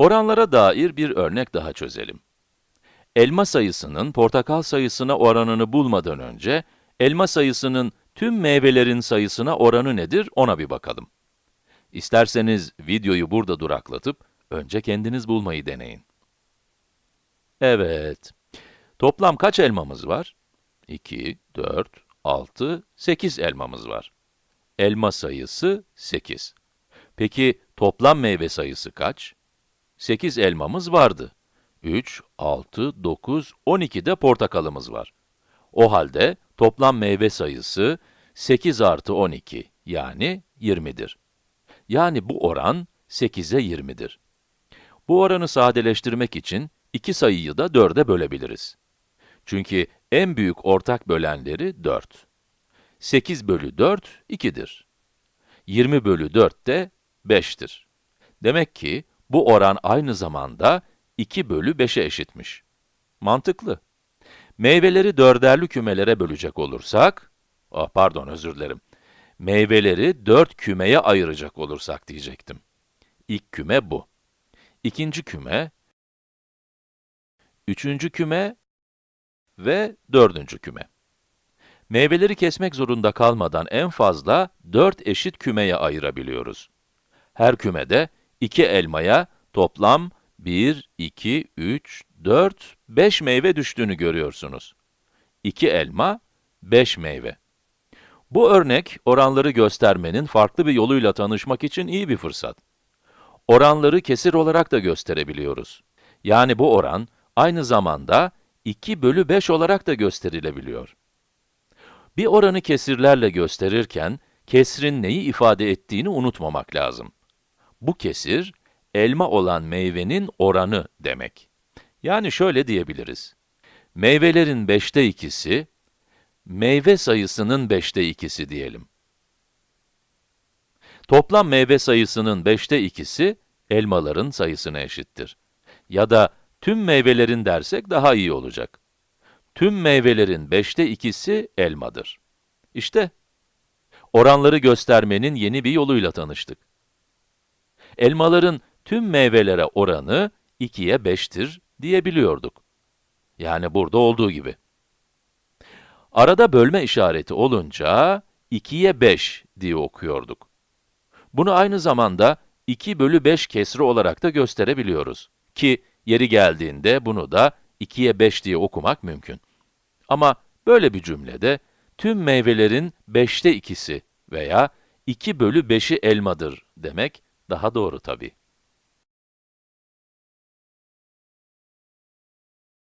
Oranlara dair bir örnek daha çözelim. Elma sayısının portakal sayısına oranını bulmadan önce, elma sayısının tüm meyvelerin sayısına oranı nedir ona bir bakalım. İsterseniz videoyu burada duraklatıp, önce kendiniz bulmayı deneyin. Evet. Toplam kaç elmamız var? 2, 4, 6, 8 elmamız var. Elma sayısı 8. Peki toplam meyve sayısı kaç? 8 elmamız vardı. 3, 6, 9, 12 de portakalımız var. O halde toplam meyve sayısı 8 artı 12 yani 20'dir. Yani bu oran 8'e 20'dir. Bu oranı sadeleştirmek için iki sayıyı da 4'e bölebiliriz. Çünkü en büyük ortak bölenleri 4. 8 bölü 4, 2'dir. 20 bölü 4 de 5'tir. Demek ki bu oran aynı zamanda 2 bölü 5'e eşitmiş. Mantıklı. Meyveleri dörderli kümelere bölecek olursak, ah pardon özür dilerim, meyveleri dört kümeye ayıracak olursak diyecektim. İlk küme bu. İkinci küme, üçüncü küme ve dördüncü küme. Meyveleri kesmek zorunda kalmadan en fazla 4 eşit kümeye ayırabiliyoruz. Her kümede 2 elmaya toplam 1, 2, 3, 4, 5 meyve düştüğünü görüyorsunuz. 2 elma, 5 meyve. Bu örnek, oranları göstermenin farklı bir yoluyla tanışmak için iyi bir fırsat. Oranları kesir olarak da gösterebiliyoruz. Yani bu oran, aynı zamanda 2 bölü 5 olarak da gösterilebiliyor. Bir oranı kesirlerle gösterirken, kesrin neyi ifade ettiğini unutmamak lazım. Bu kesir, elma olan meyvenin oranı demek. Yani şöyle diyebiliriz. Meyvelerin beşte ikisi, meyve sayısının beşte ikisi diyelim. Toplam meyve sayısının beşte ikisi, elmaların sayısına eşittir. Ya da tüm meyvelerin dersek daha iyi olacak. Tüm meyvelerin beşte ikisi elmadır. İşte, oranları göstermenin yeni bir yoluyla tanıştık. Elmaların tüm meyvelere oranı 2'ye 5'tir diyebiliyorduk. Yani burada olduğu gibi. Arada bölme işareti olunca 2'ye 5 diye okuyorduk. Bunu aynı zamanda 2 bölü 5 kesri olarak da gösterebiliyoruz. Ki yeri geldiğinde bunu da 2'ye 5 diye okumak mümkün. Ama böyle bir cümlede tüm meyvelerin 5'te ikisi veya 2 bölü 5'i elmadır demek daha doğru tabii.